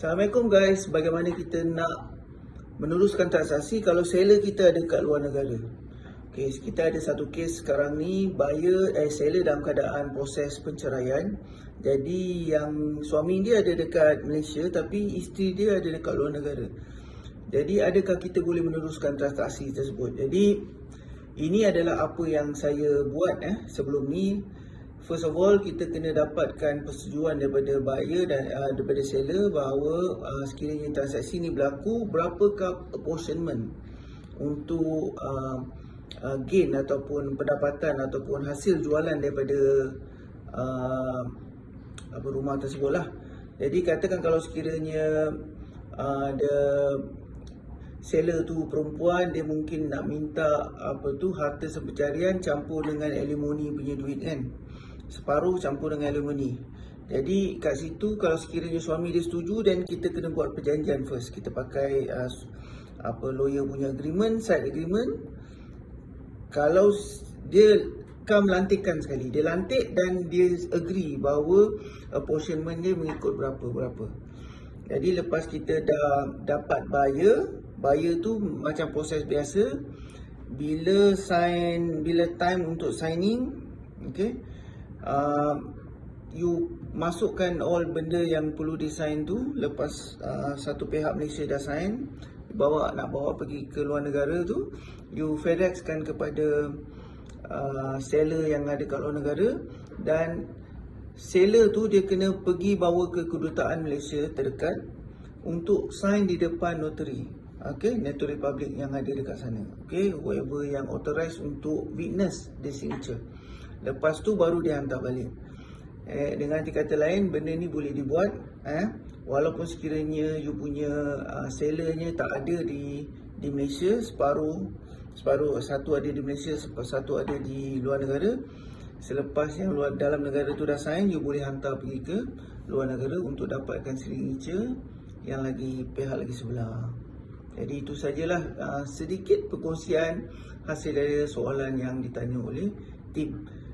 Assalamualaikum guys, bagaimana kita nak meneruskan transaksi kalau seller kita ada kat luar negara. Okay, kita ada satu kes sekarang ni buyer eh seller dalam keadaan proses penceraian. Jadi yang suami dia ada dekat Malaysia tapi isteri dia ada dekat luar negara. Jadi adakah kita boleh meneruskan transaksi tersebut? Jadi ini adalah apa yang saya buat eh sebelum ni First of all, kita kena dapatkan persetujuan daripada buyer dan uh, daripada seller bahawa uh, sekiranya transaksi ini berlaku, berapakah apportionment untuk uh, uh, gain ataupun pendapatan ataupun hasil jualan daripada uh, apa rumah tersebut lah. Jadi katakan kalau sekiranya uh, ada seller tu perempuan dia mungkin nak minta apa tu harta sepencarian campur dengan alimoni punya duit kan separuh campur dengan alimony. Jadi kat situ kalau sekiranya suami dia setuju dan kita kena buat perjanjian first. Kita pakai uh, apa lawyer punya agreement, side agreement. Kalau dia kam lantikkan sekali. Dia lantik dan dia agree bahawa apportionment dia mengikut berapa-berapa. Jadi lepas kita dah dapat buyer, buyer tu macam proses biasa. Bila sign, bila time untuk signing, okay, uh, you masukkan all benda yang perlu design tu lepas uh, satu pihak Malaysia dah sign bawa nak bawa pergi ke luar negara tu you fedex kan kepada uh, seller yang ada kat luar negara dan seller tu dia kena pergi bawa ke kedutaan Malaysia terdekat untuk sign di depan notary. Okay, notary public yang ada dekat sana. Okay, whoever yang authorized untuk witness the signature Lepas tu baru dia hantar balik. Eh, dengan kata lain, benda ni boleh dibuat. Eh, walaupun sekiranya you punya uh, sellernya tak ada di di Malaysia, separuh separuh satu ada di Malaysia, satu ada di luar negara. Selepas yang luar dalam negara tu dah sign, you boleh hantar pergi ke luar negara untuk dapatkan signature yang lagi pihak lagi sebelah. Jadi itu sajalah uh, sedikit perkongsian hasil dari soalan yang ditanya oleh tim.